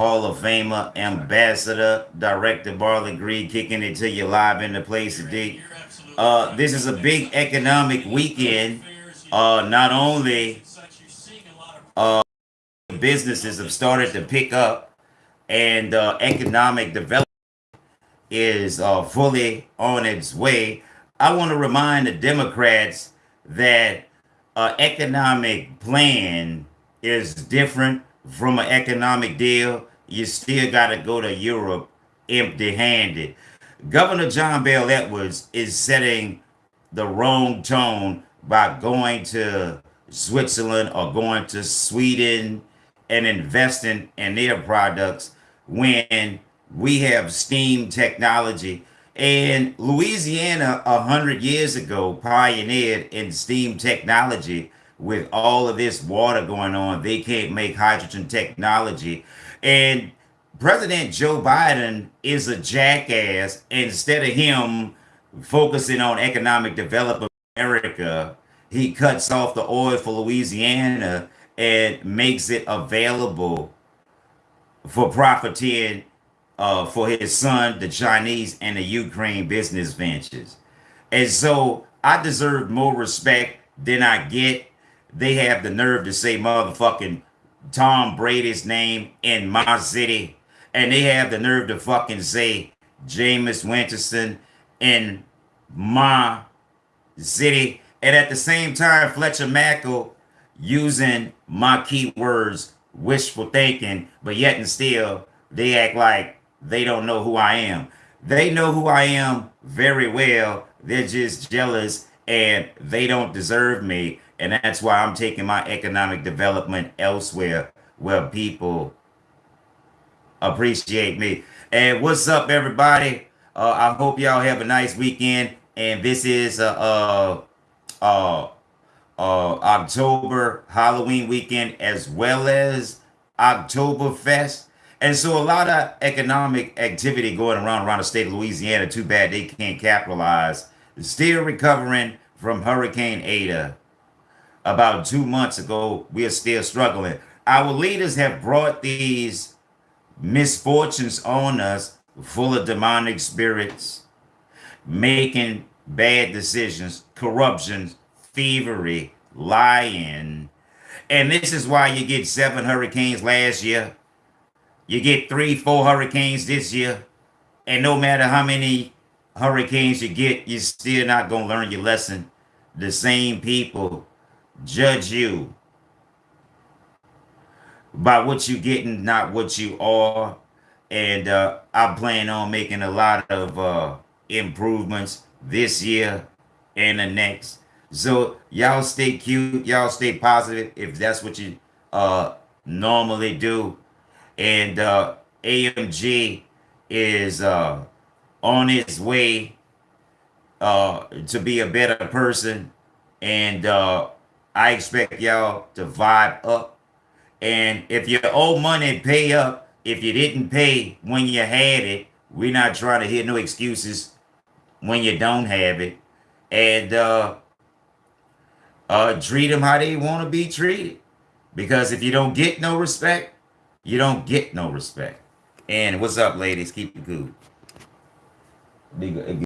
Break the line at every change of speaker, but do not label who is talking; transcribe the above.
Hall of Famer, Ambassador, Director Barley Green, kicking it to you live in the place today. Uh, this is a big economic weekend. Uh, not only uh, businesses have started to pick up and uh, economic development is uh, fully on its way. I want to remind the Democrats that an economic plan is different from an economic deal. You still got to go to Europe empty-handed. Governor John Bel Edwards is setting the wrong tone by going to Switzerland or going to Sweden and investing in their products when we have steam technology and Louisiana a hundred years ago pioneered in steam technology with all of this water going on. They can't make hydrogen technology. And President Joe Biden is a jackass. Instead of him focusing on economic development America, he cuts off the oil for Louisiana and makes it available for profiteering uh, for his son, the Chinese and the Ukraine business ventures. And so I deserve more respect than I get. They have the nerve to say motherfucking Tom Brady's name in my city. And they have the nerve to fucking say Jameis Winston in my city. And at the same time, Fletcher Mackel using my keywords, wishful thinking, but yet and still, they act like they don't know who I am. They know who I am very well. They're just jealous and they don't deserve me. And that's why I'm taking my economic development elsewhere where people appreciate me. And what's up, everybody? Uh, I hope y'all have a nice weekend. And this is uh, uh, uh, uh, October Halloween weekend as well as Oktoberfest. And so a lot of economic activity going around around the state of Louisiana. Too bad they can't capitalize. Still recovering from Hurricane Ida. About two months ago, we are still struggling. Our leaders have brought these misfortunes on us full of demonic spirits, making bad decisions, corruption, thievery, lying. And this is why you get seven hurricanes last year, you get three, four hurricanes this year, and no matter how many hurricanes you get, you're still not going to learn your lesson. The same people judge you by what you're getting, not what you are. And uh, I plan on making a lot of uh, improvements this year and the next. So y'all stay cute. Y'all stay positive if that's what you uh, normally do and uh, AMG is uh, on its way uh, to be a better person. And uh, I expect y'all to vibe up. And if you owe money, pay up. If you didn't pay when you had it, we're not trying to hear no excuses when you don't have it. And uh, uh, treat them how they want to be treated. Because if you don't get no respect, you don't get no respect. And what's up, ladies? Keep it 那个 a